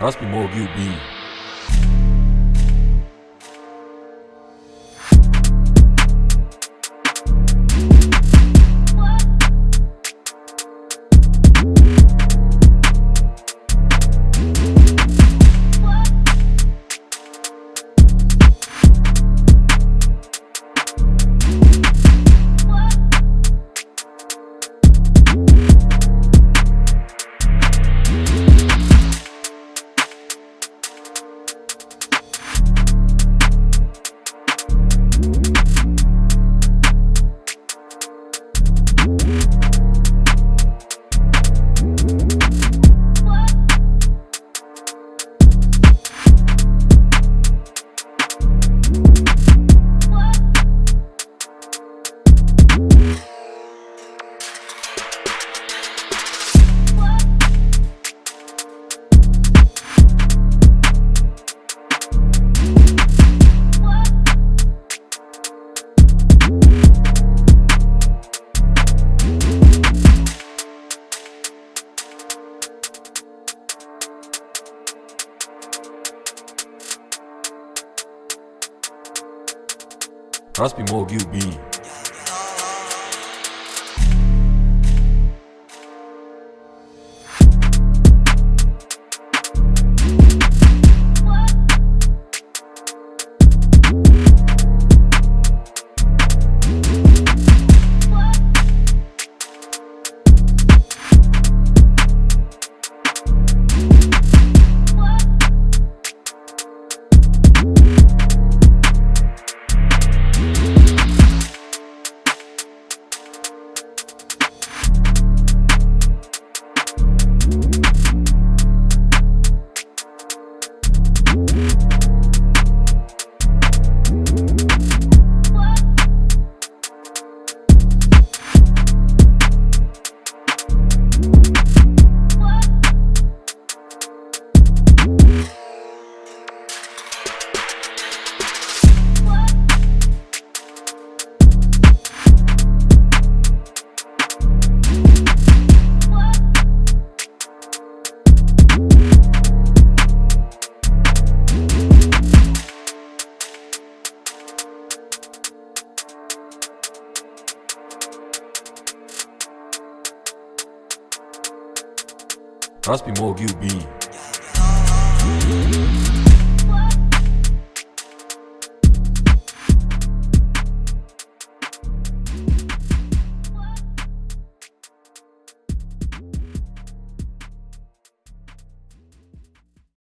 Raspi Mogiu B. Raspi Mogiu B. Raspi Mogiu B.